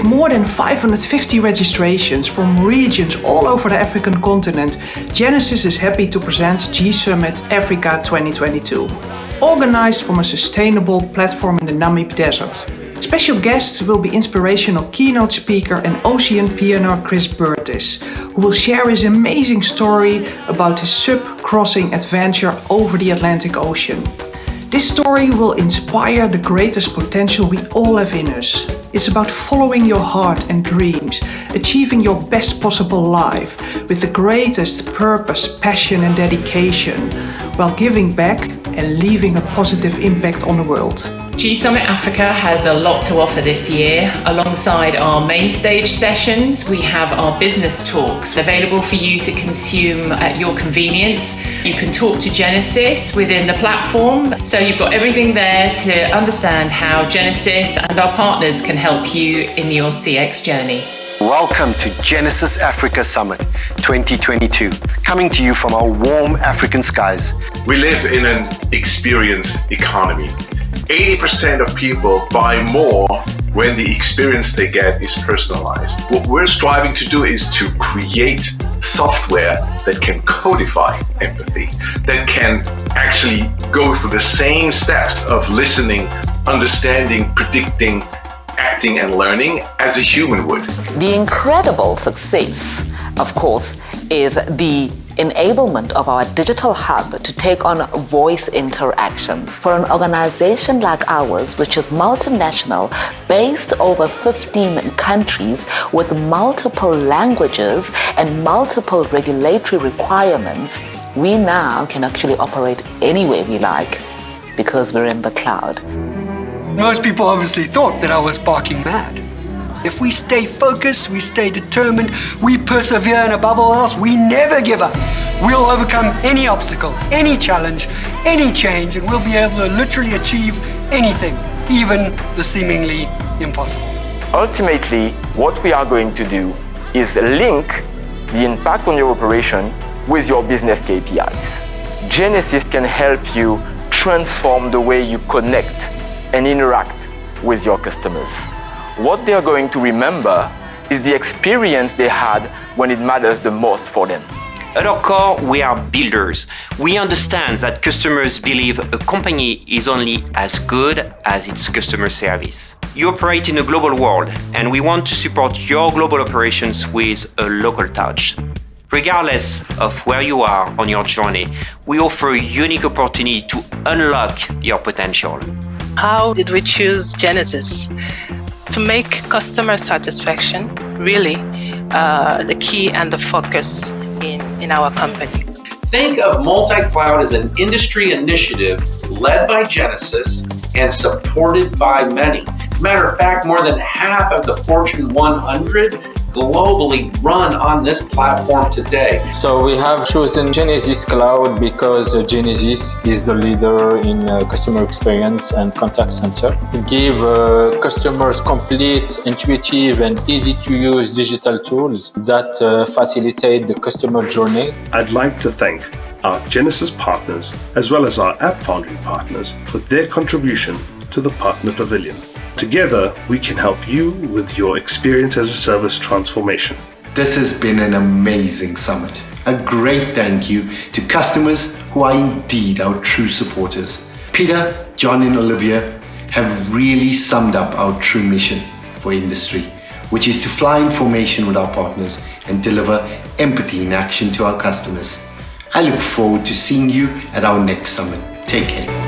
With more than 550 registrations from regions all over the African continent, Genesys is happy to present G-Summit Africa 2022. Organized from a sustainable platform in the Namib Desert. Special guests will be inspirational keynote speaker and ocean pioneer Chris Bertish, who will share his amazing story about his SUP-crossing adventure over the Atlantic Ocean. This story will inspire the greatest potential we all have in us. It's about following your heart and dreams, achieving your best possible life with the greatest purpose, passion and dedication, while giving back and leaving a positive impact on the world. G-Summit Africa has a lot to offer this year. Alongside our main stage sessions, we have our business talks available for you to consume at your convenience. You can talk to Genesys within the platform. So you've got everything there to understand how Genesys and our partners can help you in your CX journey. Welcome to Genesys Africa Summit 2022, coming to you from our warm African skies. We live in an experience economy. 80% of people buy more when the experience they get is personalized. What we're striving to do is to create software that can codify empathy, that can actually go through the same steps of listening, understanding, predicting, acting and learning as a human would. The incredible success, of course, is the enablement of our digital hub to take on voice interactions. For an organization like ours, which is multinational, based over 15 countries with multiple languages and multiple regulatory requirements, we now can actually operate anywhere we like because we're in the cloud. Most people obviously thought that I was barking mad. If we stay focused, we stay determined, we persevere, and above all else, we never give up. We'll overcome any obstacle, any challenge, any change, and we'll be able to literally achieve anything, even the seemingly impossible. Ultimately, what we are going to do is link the impact on your operation with your business KPIs. Genesys can help you transform the way you connect and interact with your customers what they're going to remember is the experience they had when it matters the most for them. At our core, we are builders. We understand that customers believe a company is only as good as its customer service. You operate in a global world, and we want to support your global operations with a local touch. Regardless of where you are on your journey, we offer a unique opportunity to unlock your potential. How did we choose Genesys? To make customer satisfaction really uh, the key and the focus in, in our company. Think of multi-cloud as an industry initiative led by Genesys and supported by many. Matter of fact, more than half of the Fortune 100 globally run on this platform today. So we have chosen Genesys Cloud because Genesys is the leader in uh, customer experience and contact center. Give uh, customers complete, intuitive and easy to use digital tools that uh, facilitate the customer journey. I'd like to thank our Genesys partners as well as our App Foundry partners for their contribution to the Partner Pavilion. Together, we can help you with your experience as a service transformation. This has been an amazing summit. A great thank you to customers who are indeed our true supporters. Peter, John and Olivia have really summed up our true mission for industry, which is to fly information with our partners and deliver empathy in action to our customers. I look forward to seeing you at our next summit. Take care.